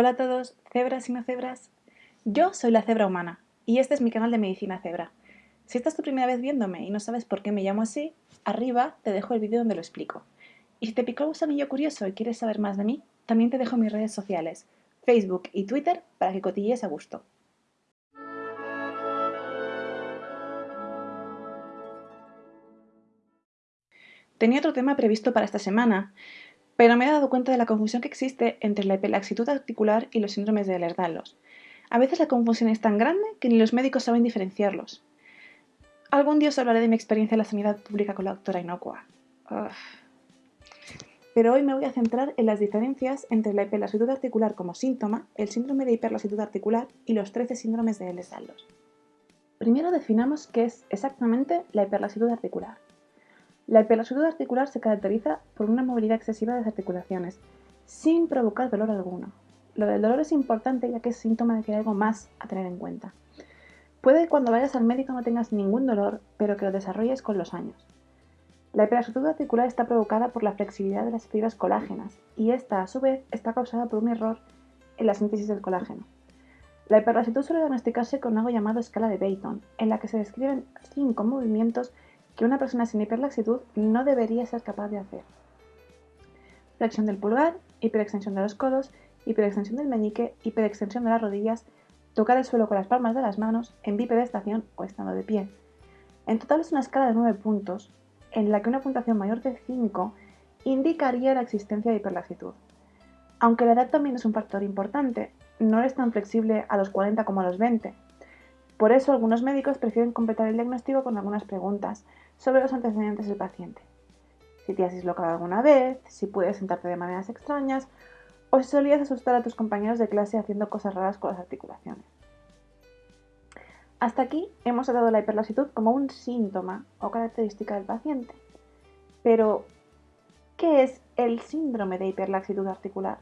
Hola a todos, cebras y no cebras. Yo soy la cebra humana y este es mi canal de Medicina Cebra. Si esta es tu primera vez viéndome y no sabes por qué me llamo así, arriba te dejo el vídeo donde lo explico. Y si te picó el gusanillo curioso y quieres saber más de mí, también te dejo mis redes sociales, Facebook y Twitter, para que cotillees a gusto. Tenía otro tema previsto para esta semana, pero me he dado cuenta de la confusión que existe entre la hiperlaxitud articular y los síndromes de Ehlers-Danlos. A veces la confusión es tan grande que ni los médicos saben diferenciarlos. Algún día os hablaré de mi experiencia en la sanidad pública con la doctora Inocua. Pero hoy me voy a centrar en las diferencias entre la hiperlaxitud articular como síntoma, el síndrome de hiperlaxitud articular y los 13 síndromes de Ehlers-Danlos. Primero definamos qué es exactamente la hiperlaxitud articular. La hiperlaxitud articular se caracteriza por una movilidad excesiva de las articulaciones, sin provocar dolor alguno. Lo del dolor es importante ya que es síntoma de que hay algo más a tener en cuenta. Puede que cuando vayas al médico no tengas ningún dolor, pero que lo desarrolles con los años. La hiperlaxitud articular está provocada por la flexibilidad de las fibras colágenas y esta, a su vez, está causada por un error en la síntesis del colágeno. La hiperlaxitud suele diagnosticarse con algo llamado escala de Bayton, en la que se describen cinco movimientos que una persona sin hiperlaxitud no debería ser capaz de hacer. Flexión del pulgar, hiperextensión de los codos, hiperextensión del meñique, hiperextensión de las rodillas, tocar el suelo con las palmas de las manos, en bipedestación o estando de pie. En total es una escala de 9 puntos, en la que una puntuación mayor de 5 indicaría la existencia de hiperlaxitud. Aunque la edad también es un factor importante, no es tan flexible a los 40 como a los 20. Por eso algunos médicos prefieren completar el diagnóstico con algunas preguntas, sobre los antecedentes del paciente. Si te has dislocado alguna vez, si puedes sentarte de maneras extrañas o si solías asustar a tus compañeros de clase haciendo cosas raras con las articulaciones. Hasta aquí hemos tratado la hiperlaxitud como un síntoma o característica del paciente. Pero, ¿qué es el síndrome de hiperlaxitud articular?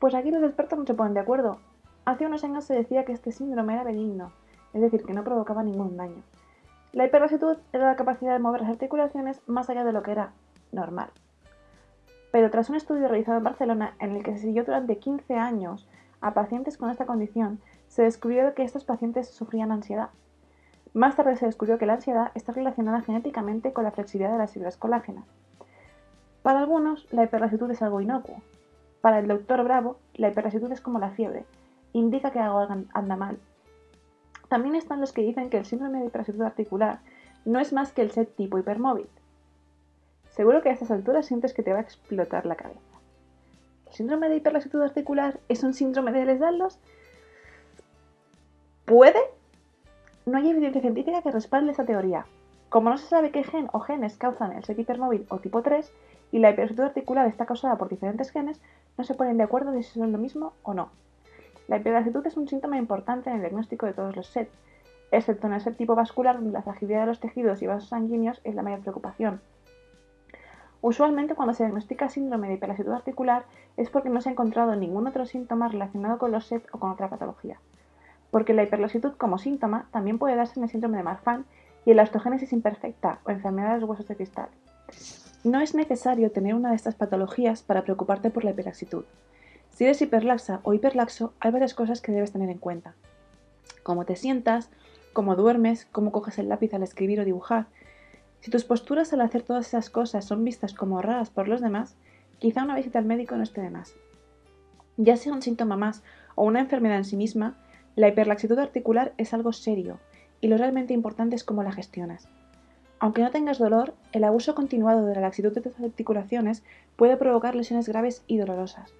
Pues aquí los expertos no se ponen de acuerdo. Hace unos años se decía que este síndrome era benigno, es decir, que no provocaba ningún daño. La hiperlaxitud era la capacidad de mover las articulaciones más allá de lo que era normal. Pero tras un estudio realizado en Barcelona en el que se siguió durante 15 años a pacientes con esta condición, se descubrió que estos pacientes sufrían ansiedad. Más tarde se descubrió que la ansiedad está relacionada genéticamente con la flexibilidad de las fibras colágenas. Para algunos, la hiperlaxitud es algo inocuo. Para el doctor Bravo, la hiperlaxitud es como la fiebre, indica que algo anda mal también están los que dicen que el síndrome de hiperlaxitud articular no es más que el set tipo hipermóvil. Seguro que a estas alturas sientes que te va a explotar la cabeza. ¿El síndrome de hiperlaxitud articular es un síndrome de Ehlers-Danlos? ¿Puede? No hay evidencia científica que respalde esta teoría. Como no se sabe qué gen o genes causan el set hipermóvil o tipo 3 y la hiperlaxitud articular está causada por diferentes genes, no se ponen de acuerdo de si son lo mismo o no. La hiperlaxitud es un síntoma importante en el diagnóstico de todos los SET, excepto en el SET tipo vascular, donde la fragilidad de los tejidos y vasos sanguíneos es la mayor preocupación. Usualmente cuando se diagnostica síndrome de hiperlaxitud articular es porque no se ha encontrado ningún otro síntoma relacionado con los SET o con otra patología. Porque la hiperlaxitud como síntoma también puede darse en el síndrome de Marfan y en la osteogénesis imperfecta o enfermedad de los huesos de cristal. No es necesario tener una de estas patologías para preocuparte por la hiperlaxitud. Si eres hiperlaxa o hiperlaxo, hay varias cosas que debes tener en cuenta. Cómo te sientas, cómo duermes, cómo coges el lápiz al escribir o dibujar. Si tus posturas al hacer todas esas cosas son vistas como raras por los demás, quizá una visita al médico no esté de más. Ya sea un síntoma más o una enfermedad en sí misma, la hiperlaxitud articular es algo serio y lo realmente importante es cómo la gestionas. Aunque no tengas dolor, el abuso continuado de la laxitud de tus articulaciones puede provocar lesiones graves y dolorosas,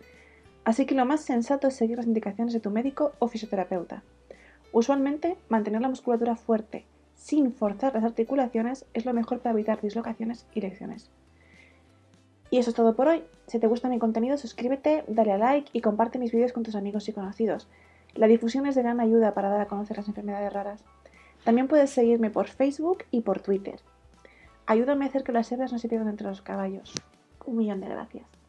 Así que lo más sensato es seguir las indicaciones de tu médico o fisioterapeuta. Usualmente, mantener la musculatura fuerte sin forzar las articulaciones es lo mejor para evitar dislocaciones y lesiones. Y eso es todo por hoy. Si te gusta mi contenido, suscríbete, dale a like y comparte mis vídeos con tus amigos y conocidos. La difusión es de gran ayuda para dar a conocer las enfermedades raras. También puedes seguirme por Facebook y por Twitter. Ayúdame a hacer que las hebras no se pierdan entre los caballos. Un millón de gracias.